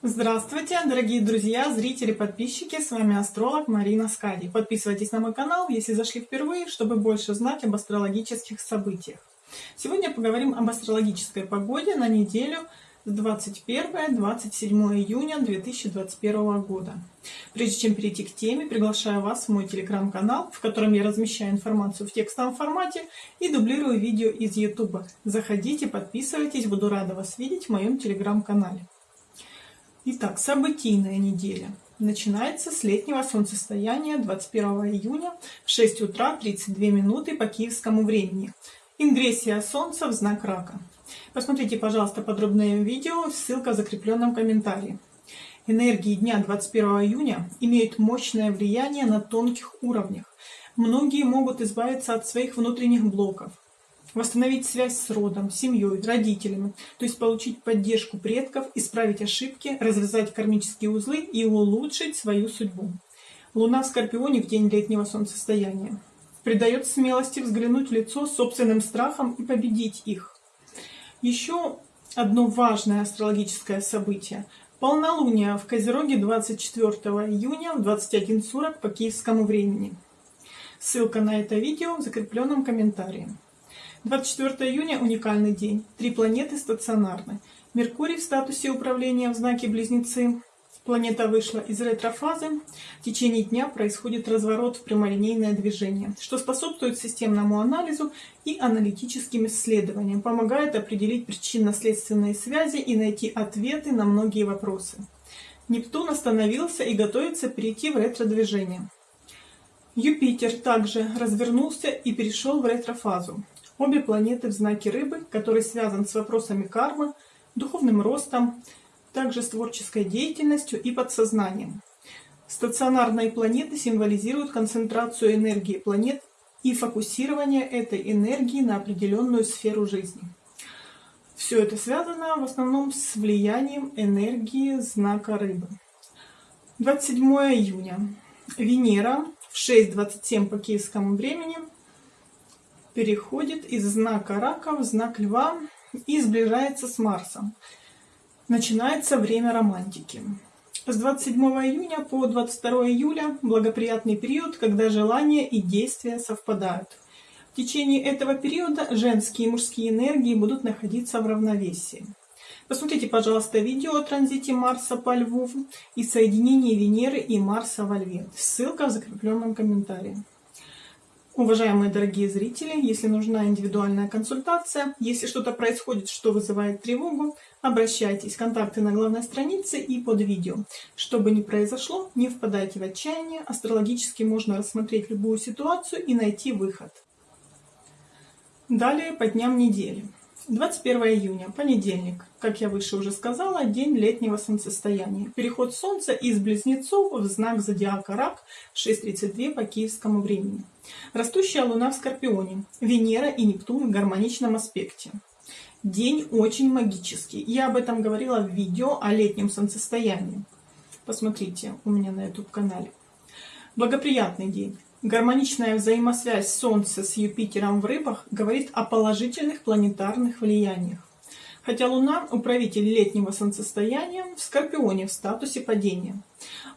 Здравствуйте, дорогие друзья, зрители, подписчики, с вами астролог Марина Скади. Подписывайтесь на мой канал, если зашли впервые, чтобы больше знать об астрологических событиях. Сегодня поговорим об астрологической погоде на неделю с 21-27 июня 2021 года. Прежде чем перейти к теме, приглашаю вас в мой телеграм-канал, в котором я размещаю информацию в текстовом формате и дублирую видео из YouTube. Заходите, подписывайтесь, буду рада вас видеть в моем телеграм-канале. Итак, событийная неделя. Начинается с летнего солнцестояния 21 июня в 6 утра 32 минуты по киевскому времени. Ингрессия Солнца в знак Рака. Посмотрите, пожалуйста, подробное видео, ссылка в закрепленном комментарии. Энергии дня 21 июня имеют мощное влияние на тонких уровнях. Многие могут избавиться от своих внутренних блоков, восстановить связь с родом, семьей, родителями, то есть получить поддержку предков, исправить ошибки, развязать кармические узлы и улучшить свою судьбу. Луна в Скорпионе в день летнего солнцестояния придает смелости взглянуть в лицо собственным страхом и победить их. Еще одно важное астрологическое событие. Полнолуние в Козероге 24 июня в 21.40 по киевскому времени. Ссылка на это видео в закрепленном комментарии. 24 июня – уникальный день. Три планеты стационарны. Меркурий в статусе управления в знаке Близнецы. Планета вышла из ретрофазы. В течение дня происходит разворот в прямолинейное движение, что способствует системному анализу и аналитическим исследованиям, помогает определить причинно-следственные связи и найти ответы на многие вопросы. Нептун остановился и готовится перейти в ретро-движение. Юпитер также развернулся и перешел в ретрофазу. Обе планеты в знаке Рыбы, который связан с вопросами кармы, духовным ростом, также с творческой деятельностью и подсознанием. Стационарные планеты символизируют концентрацию энергии планет и фокусирование этой энергии на определенную сферу жизни. Все это связано в основном с влиянием энергии знака Рыбы. 27 июня. Венера в 6.27 по киевскому времени переходит из знака рака в знак льва и сближается с Марсом. Начинается время романтики. С 27 июня по 22 июля благоприятный период, когда желания и действия совпадают. В течение этого периода женские и мужские энергии будут находиться в равновесии. Посмотрите, пожалуйста, видео о транзите Марса по Льву и соединении Венеры и Марса во Льве. Ссылка в закрепленном комментарии. Уважаемые дорогие зрители, если нужна индивидуальная консультация, если что-то происходит, что вызывает тревогу, обращайтесь. Контакты на главной странице и под видео. Что бы ни произошло, не впадайте в отчаяние. Астрологически можно рассмотреть любую ситуацию и найти выход. Далее по дням недели. 21 июня, понедельник. Как я выше уже сказала, день летнего солнцестояния. Переход Солнца из Близнецов в знак зодиака Рак 6.32 по киевскому времени. Растущая Луна в Скорпионе. Венера и Нептун в гармоничном аспекте. День очень магический. Я об этом говорила в видео о летнем солнцестоянии. Посмотрите у меня на YouTube канале. Благоприятный день. Гармоничная взаимосвязь Солнца с Юпитером в рыбах говорит о положительных планетарных влияниях. Хотя Луна – управитель летнего солнцестояния в Скорпионе в статусе падения.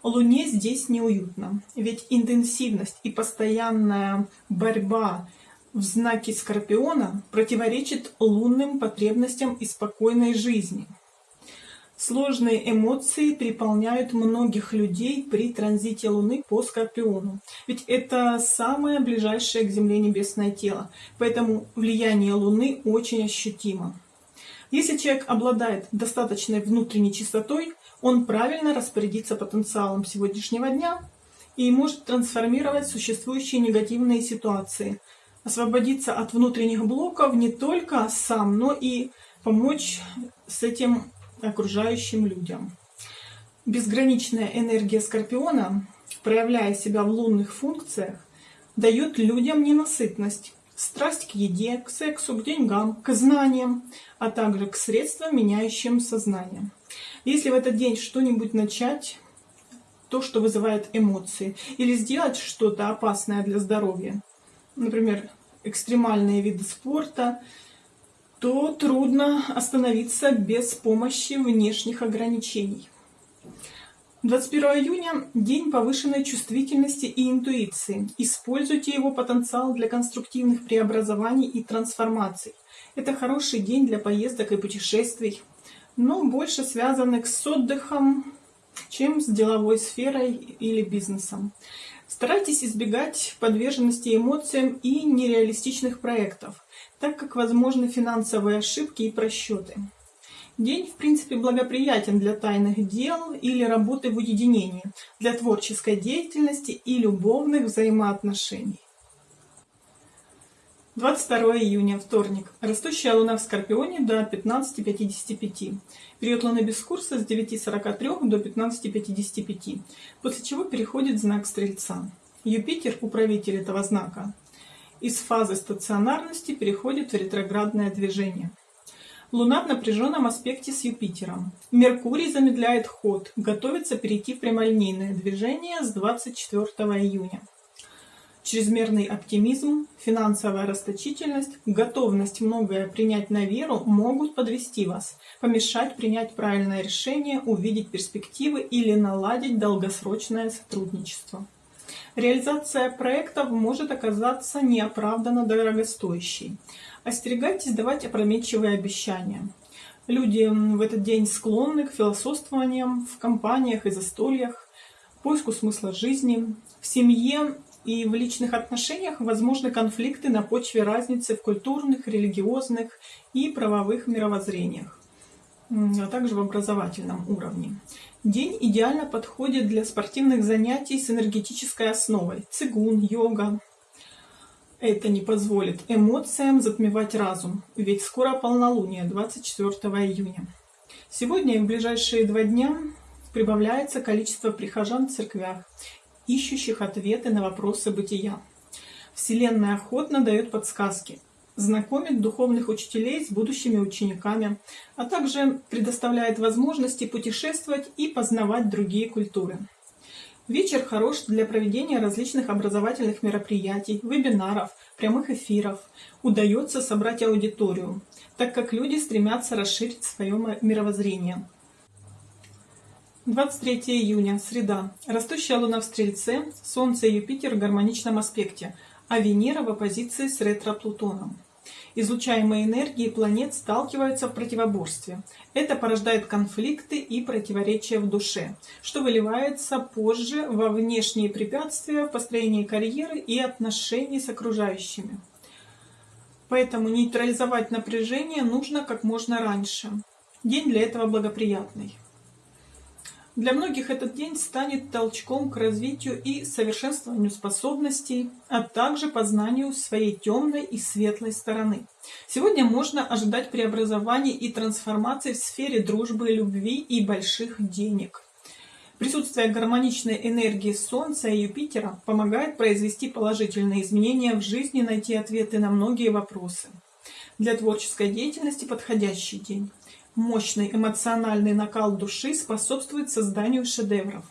Луне здесь неуютно, ведь интенсивность и постоянная борьба в знаке Скорпиона противоречит лунным потребностям и спокойной жизни – Сложные эмоции переполняют многих людей при транзите Луны по Скорпиону. Ведь это самое ближайшее к Земле небесное тело, поэтому влияние Луны очень ощутимо. Если человек обладает достаточной внутренней чистотой, он правильно распорядится потенциалом сегодняшнего дня и может трансформировать существующие негативные ситуации, освободиться от внутренних блоков не только сам, но и помочь с этим окружающим людям. Безграничная энергия Скорпиона, проявляя себя в лунных функциях, дает людям ненасытность, страсть к еде, к сексу, к деньгам, к знаниям, а также к средствам, меняющим сознание. Если в этот день что-нибудь начать, то, что вызывает эмоции, или сделать что-то опасное для здоровья, например, экстремальные виды спорта, то трудно остановиться без помощи внешних ограничений. 21 июня – день повышенной чувствительности и интуиции. Используйте его потенциал для конструктивных преобразований и трансформаций. Это хороший день для поездок и путешествий, но больше связанных с отдыхом, чем с деловой сферой или бизнесом. Старайтесь избегать подверженности эмоциям и нереалистичных проектов, так как возможны финансовые ошибки и просчеты. День, в принципе, благоприятен для тайных дел или работы в уединении, для творческой деятельности и любовных взаимоотношений. 22 июня, вторник. Растущая луна в Скорпионе до 15.55. Период луны без курса с 9.43 до 15.55, после чего переходит знак Стрельца. Юпитер, управитель этого знака, из фазы стационарности переходит в ретроградное движение. Луна в напряженном аспекте с Юпитером. Меркурий замедляет ход, готовится перейти в прямолинейное движение с 24 июня. Чрезмерный оптимизм, финансовая расточительность, готовность многое принять на веру могут подвести вас, помешать принять правильное решение, увидеть перспективы или наладить долгосрочное сотрудничество. Реализация проектов может оказаться неоправданно дорогостоящей. Остерегайтесь давать опрометчивые обещания. Люди в этот день склонны к философствованиям в компаниях и застольях, поиску смысла жизни. В семье и в личных отношениях возможны конфликты на почве разницы в культурных, религиозных и правовых мировоззрениях, а также в образовательном уровне. День идеально подходит для спортивных занятий с энергетической основой – цигун, йога, это не позволит эмоциям затмевать разум, ведь скоро полнолуние, 24 июня. Сегодня и в ближайшие два дня прибавляется количество прихожан в церквях, ищущих ответы на вопросы бытия. Вселенная охотно дает подсказки, знакомит духовных учителей с будущими учениками, а также предоставляет возможности путешествовать и познавать другие культуры. Вечер хорош для проведения различных образовательных мероприятий, вебинаров, прямых эфиров. Удается собрать аудиторию, так как люди стремятся расширить свое мировоззрение. 23 июня, среда. Растущая луна в Стрельце, Солнце и Юпитер в гармоничном аспекте, а Венера в оппозиции с ретро-Плутоном. Излучаемые энергии планет сталкиваются в противоборстве. Это порождает конфликты и противоречия в душе, что выливается позже во внешние препятствия в построении карьеры и отношений с окружающими. Поэтому нейтрализовать напряжение нужно как можно раньше. День для этого благоприятный. Для многих этот день станет толчком к развитию и совершенствованию способностей, а также познанию своей темной и светлой стороны. Сегодня можно ожидать преобразований и трансформаций в сфере дружбы, любви и больших денег. Присутствие гармоничной энергии Солнца и Юпитера помогает произвести положительные изменения в жизни, найти ответы на многие вопросы. Для творческой деятельности подходящий день. Мощный эмоциональный накал души способствует созданию шедевров.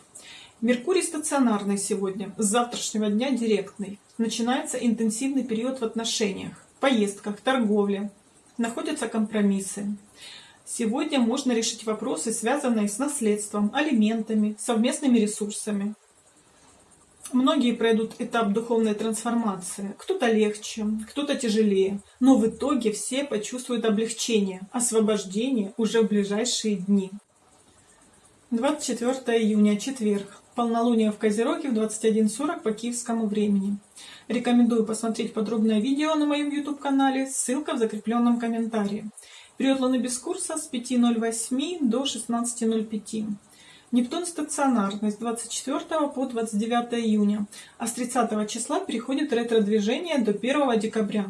Меркурий стационарный сегодня, с завтрашнего дня директный. Начинается интенсивный период в отношениях, поездках, торговле. Находятся компромиссы. Сегодня можно решить вопросы, связанные с наследством, алиментами, совместными ресурсами. Многие пройдут этап духовной трансформации. Кто-то легче, кто-то тяжелее. Но в итоге все почувствуют облегчение, освобождение уже в ближайшие дни. 24 июня, четверг. Полнолуние в Козероге в 21.40 по киевскому времени. Рекомендую посмотреть подробное видео на моем YouTube-канале, ссылка в закрепленном комментарии. Период Луны без курса с 5.08 до 16.05. Нептун стационарный с 24 по 29 июня, а с 30 числа переходит ретро-движение до 1 декабря.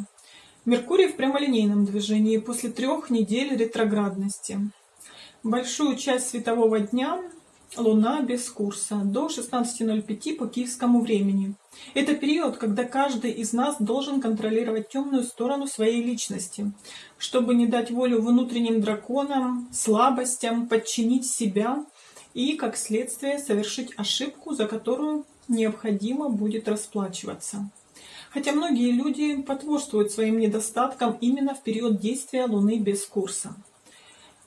Меркурий в прямолинейном движении после трех недель ретроградности. Большую часть светового дня Луна без курса до 16.05 по киевскому времени. Это период, когда каждый из нас должен контролировать темную сторону своей личности, чтобы не дать волю внутренним драконам, слабостям, подчинить себя и, как следствие, совершить ошибку, за которую необходимо будет расплачиваться. Хотя многие люди потворствуют своим недостаткам именно в период действия Луны без курса.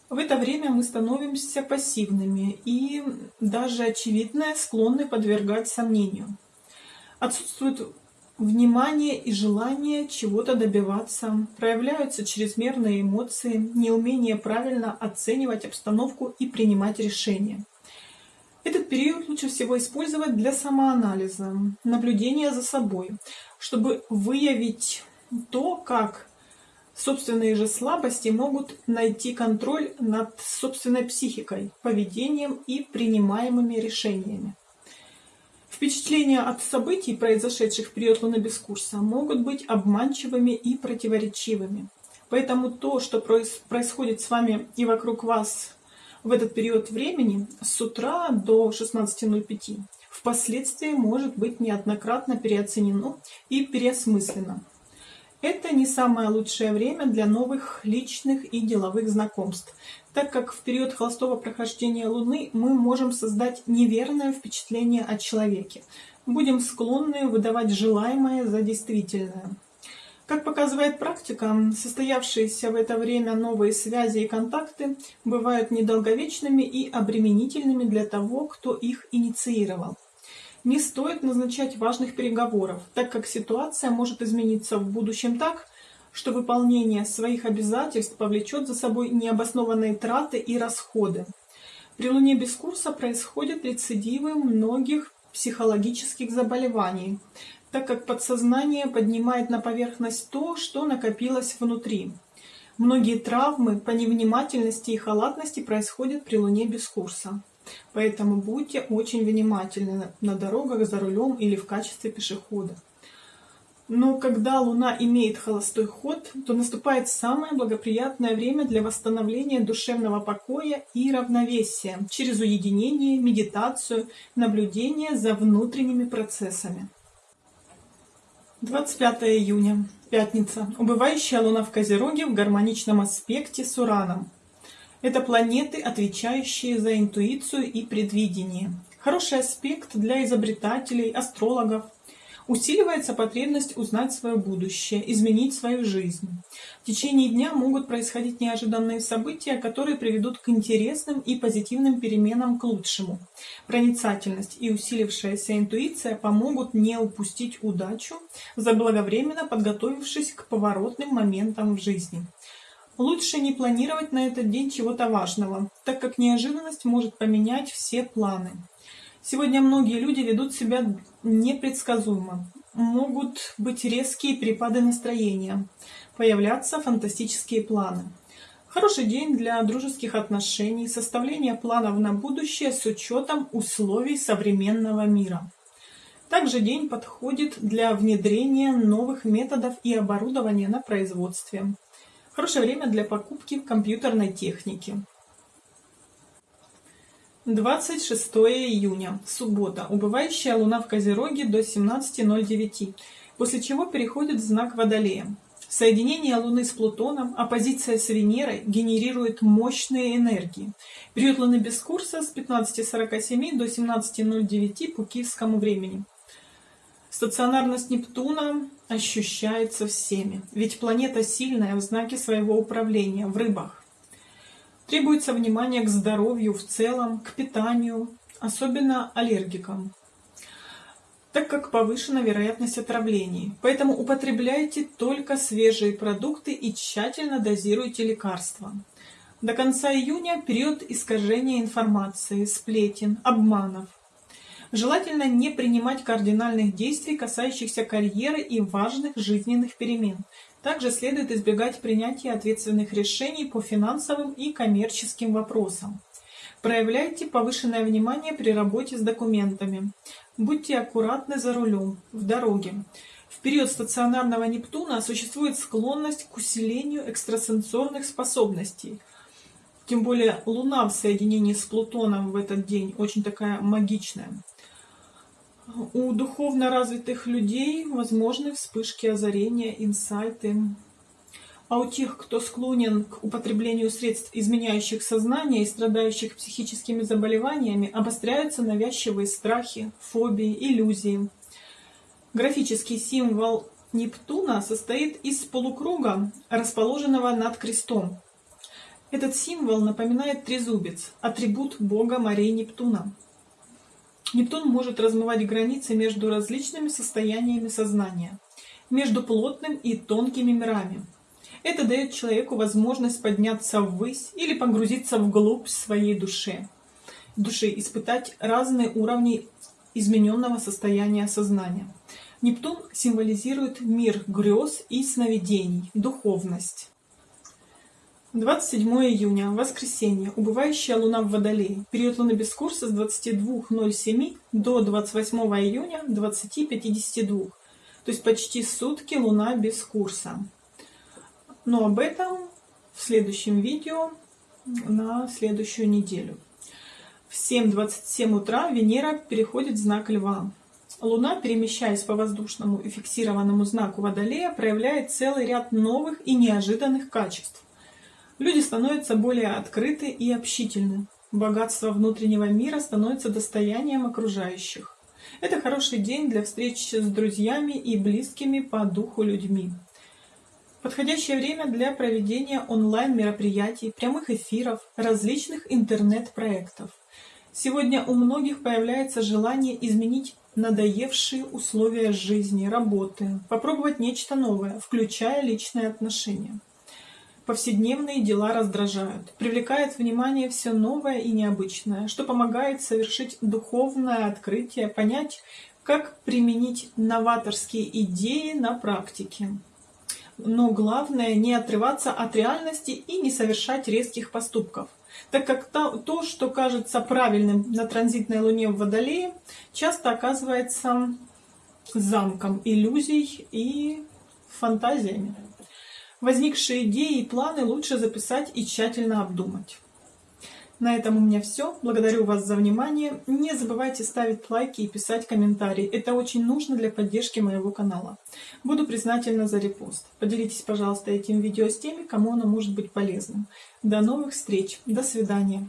В это время мы становимся пассивными и даже очевидное склонны подвергать сомнению. Отсутствует внимание и желание чего-то добиваться, проявляются чрезмерные эмоции, неумение правильно оценивать обстановку и принимать решения. Этот период лучше всего использовать для самоанализа, наблюдения за собой, чтобы выявить то, как собственные же слабости могут найти контроль над собственной психикой, поведением и принимаемыми решениями. Впечатления от событий, произошедших в период Луны без курса, могут быть обманчивыми и противоречивыми. Поэтому то, что происходит с вами и вокруг вас в этот период времени, с утра до 16.05, впоследствии может быть неоднократно переоценено и переосмыслено. Это не самое лучшее время для новых личных и деловых знакомств, так как в период холостого прохождения Луны мы можем создать неверное впечатление о человеке. Будем склонны выдавать желаемое за действительное. Как показывает практика, состоявшиеся в это время новые связи и контакты бывают недолговечными и обременительными для того, кто их инициировал. Не стоит назначать важных переговоров, так как ситуация может измениться в будущем так, что выполнение своих обязательств повлечет за собой необоснованные траты и расходы. При Луне без курса происходят рецидивы многих психологических заболеваний, так как подсознание поднимает на поверхность то, что накопилось внутри. Многие травмы по невнимательности и халатности происходят при Луне без курса. Поэтому будьте очень внимательны на дорогах, за рулем или в качестве пешехода. Но когда Луна имеет холостой ход, то наступает самое благоприятное время для восстановления душевного покоя и равновесия через уединение, медитацию, наблюдение за внутренними процессами. 25 июня, пятница. Убывающая Луна в Козероге в гармоничном аспекте с Ураном. Это планеты, отвечающие за интуицию и предвидение. Хороший аспект для изобретателей, астрологов. Усиливается потребность узнать свое будущее, изменить свою жизнь. В течение дня могут происходить неожиданные события, которые приведут к интересным и позитивным переменам к лучшему. Проницательность и усилившаяся интуиция помогут не упустить удачу, заблаговременно подготовившись к поворотным моментам в жизни. Лучше не планировать на этот день чего-то важного, так как неожиданность может поменять все планы. Сегодня многие люди ведут себя непредсказуемо. Могут быть резкие перепады настроения, появляться фантастические планы. Хороший день для дружеских отношений, составления планов на будущее с учетом условий современного мира. Также день подходит для внедрения новых методов и оборудования на производстве. Хорошее время для покупки компьютерной техники. 26 июня, суббота. Убывающая луна в Козероге до 17.09, после чего переходит в знак Водолея. Соединение Луны с Плутоном, оппозиция с Венерой генерирует мощные энергии. Период Луны без курса с 15.47 до 17.09 по киевскому времени. Стационарность Нептуна ощущается всеми, ведь планета сильная в знаке своего управления, в рыбах. Требуется внимание к здоровью в целом, к питанию, особенно аллергикам, так как повышена вероятность отравлений. Поэтому употребляйте только свежие продукты и тщательно дозируйте лекарства. До конца июня период искажения информации, сплетен, обманов. Желательно не принимать кардинальных действий, касающихся карьеры и важных жизненных перемен. Также следует избегать принятия ответственных решений по финансовым и коммерческим вопросам. Проявляйте повышенное внимание при работе с документами. Будьте аккуратны за рулем, в дороге. В период стационарного Нептуна существует склонность к усилению экстрасенсорных способностей. Тем более Луна в соединении с Плутоном в этот день очень такая магичная. У духовно развитых людей возможны вспышки озарения, инсайты. А у тех, кто склонен к употреблению средств, изменяющих сознание и страдающих психическими заболеваниями, обостряются навязчивые страхи, фобии, иллюзии. Графический символ Нептуна состоит из полукруга, расположенного над крестом. Этот символ напоминает трезубец, атрибут бога морей Нептуна. Нептун может размывать границы между различными состояниями сознания, между плотным и тонкими мирами. Это дает человеку возможность подняться ввысь или погрузиться вглубь своей души, души испытать разные уровни измененного состояния сознания. Нептун символизирует мир грез и сновидений, духовность. 27 июня, воскресенье, убывающая луна в Водолее. Период луны без курса с 22.07 до 28 июня 20.52. То есть почти сутки луна без курса. Но об этом в следующем видео на следующую неделю. В 7.27 утра Венера переходит в знак Льва. Луна, перемещаясь по воздушному и фиксированному знаку Водолея, проявляет целый ряд новых и неожиданных качеств. Люди становятся более открыты и общительны. Богатство внутреннего мира становится достоянием окружающих. Это хороший день для встреч с друзьями и близкими по духу людьми. Подходящее время для проведения онлайн-мероприятий, прямых эфиров, различных интернет-проектов. Сегодня у многих появляется желание изменить надоевшие условия жизни, работы, попробовать нечто новое, включая личные отношения. Повседневные дела раздражают, привлекает внимание все новое и необычное, что помогает совершить духовное открытие, понять, как применить новаторские идеи на практике. Но главное не отрываться от реальности и не совершать резких поступков, так как то, то что кажется правильным на транзитной луне в Водолее, часто оказывается замком иллюзий и фантазиями. Возникшие идеи и планы лучше записать и тщательно обдумать. На этом у меня все. Благодарю вас за внимание. Не забывайте ставить лайки и писать комментарии. Это очень нужно для поддержки моего канала. Буду признательна за репост. Поделитесь, пожалуйста, этим видео с теми, кому оно может быть полезным. До новых встреч. До свидания.